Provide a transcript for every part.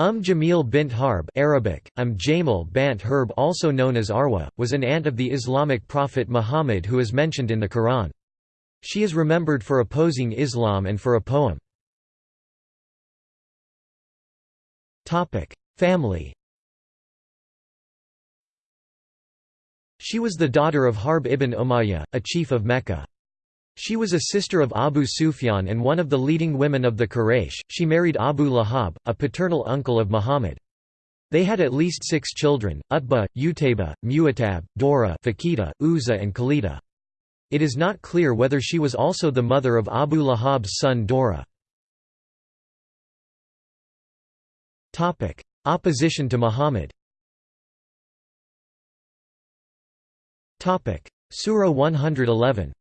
Umm Jamil bint Harb Arabic, um Jamal bant Herb also known as Arwa, was an aunt of the Islamic prophet Muhammad who is mentioned in the Quran. She is remembered for opposing Islam and for a poem. Family She was the daughter of Harb ibn Umayyah, a chief of Mecca. She was a sister of Abu Sufyan and one of the leading women of the Quraysh. She married Abu Lahab, a paternal uncle of Muhammad. They had at least six children, Utbah, Utayba, Mu'atab, Dora Fakita, Uzza and Khalida. It is not clear whether she was also the mother of Abu Lahab's son Dora. Opposition to Muhammad Surah 111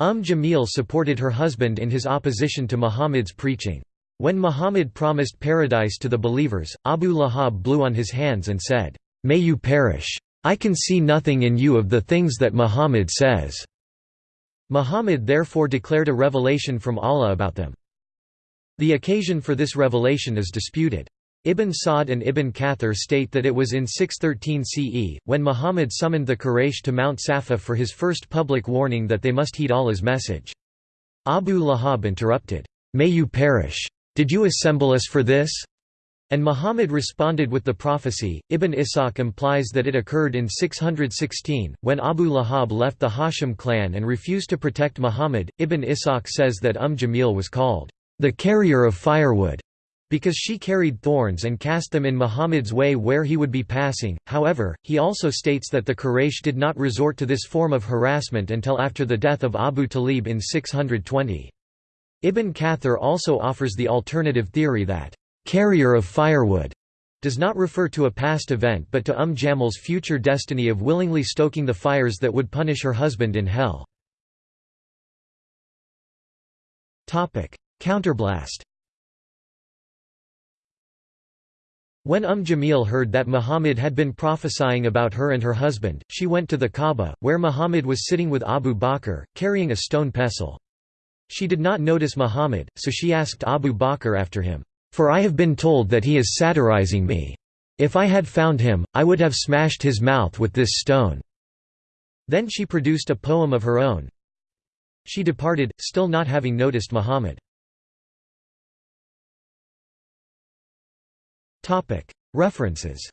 Umm Jamil supported her husband in his opposition to Muhammad's preaching. When Muhammad promised paradise to the believers, Abu Lahab blew on his hands and said, "'May you perish! I can see nothing in you of the things that Muhammad says." Muhammad therefore declared a revelation from Allah about them. The occasion for this revelation is disputed. Ibn Sa'd and Ibn Kathir state that it was in 613 CE, when Muhammad summoned the Quraysh to Mount Safa for his first public warning that they must heed Allah's message. Abu Lahab interrupted, "'May you perish! Did you assemble us for this?' And Muhammad responded with the prophecy. Ibn Ishaq implies that it occurred in 616, when Abu Lahab left the Hashim clan and refused to protect Muhammad. Ibn Ishaq says that Umm Jamil was called the carrier of firewood because she carried thorns and cast them in Muhammad's way where he would be passing. However, he also states that the Quraysh did not resort to this form of harassment until after the death of Abu Talib in 620. Ibn Kathir also offers the alternative theory that, carrier of firewood does not refer to a past event but to Umm Jamal's future destiny of willingly stoking the fires that would punish her husband in hell. Counterblast When Umm Jamil heard that Muhammad had been prophesying about her and her husband, she went to the Kaaba, where Muhammad was sitting with Abu Bakr, carrying a stone pestle. She did not notice Muhammad, so she asked Abu Bakr after him, "'For I have been told that he is satirizing me. If I had found him, I would have smashed his mouth with this stone.' Then she produced a poem of her own. She departed, still not having noticed Muhammad. References